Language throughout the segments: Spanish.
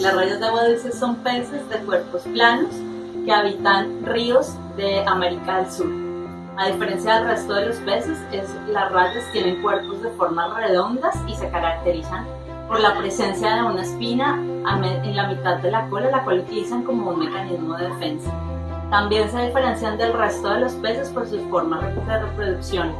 Las rayas de agua dulce son peces de cuerpos planos que habitan ríos de América del Sur. A diferencia del resto de los peces, las rayas tienen cuerpos de formas redondas y se caracterizan por la presencia de una espina en la mitad de la cola, la cual utilizan como un mecanismo de defensa. También se diferencian del resto de los peces por sus formas de reproducción,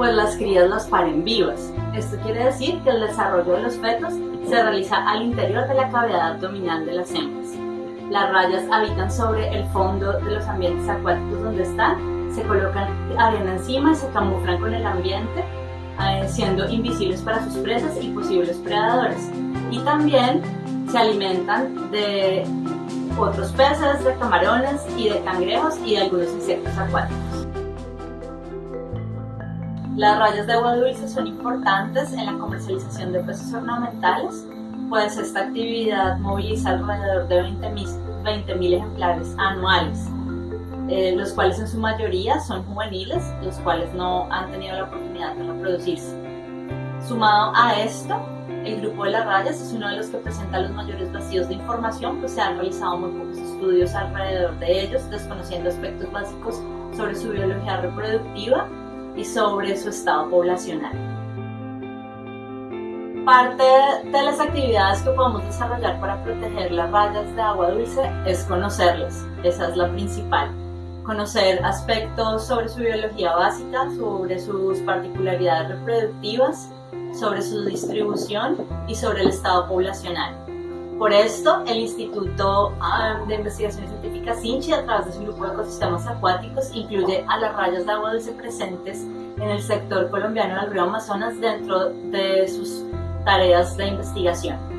pues las crías las paren vivas. Esto quiere decir que el desarrollo de los fetos se realiza al interior de la cavidad abdominal de las hembras. Las rayas habitan sobre el fondo de los ambientes acuáticos donde están, se colocan arena encima y se camuflan con el ambiente, eh, siendo invisibles para sus presas y posibles predadores. Y también se alimentan de otros peces, de camarones y de cangrejos y de algunos insectos acuáticos. Las rayas de agua dulce son importantes en la comercialización de peces ornamentales, pues esta actividad moviliza alrededor de 20.000 ejemplares anuales, eh, los cuales en su mayoría son juveniles, los cuales no han tenido la oportunidad de reproducirse. Sumado a esto, el grupo de las rayas es uno de los que presenta los mayores vacíos de información, pues se han realizado muy pocos estudios alrededor de ellos, desconociendo aspectos básicos sobre su biología reproductiva y sobre su estado poblacional. Parte de las actividades que podemos desarrollar para proteger las rayas de agua dulce es conocerlas, esa es la principal. Conocer aspectos sobre su biología básica, sobre sus particularidades reproductivas, sobre su distribución y sobre el estado poblacional. Por esto, el Instituto ah, de Investigaciones Científicas INCHI, a través de su grupo de ecosistemas acuáticos, incluye a las rayas de agua dulce presentes en el sector colombiano del río Amazonas dentro de sus tareas de investigación.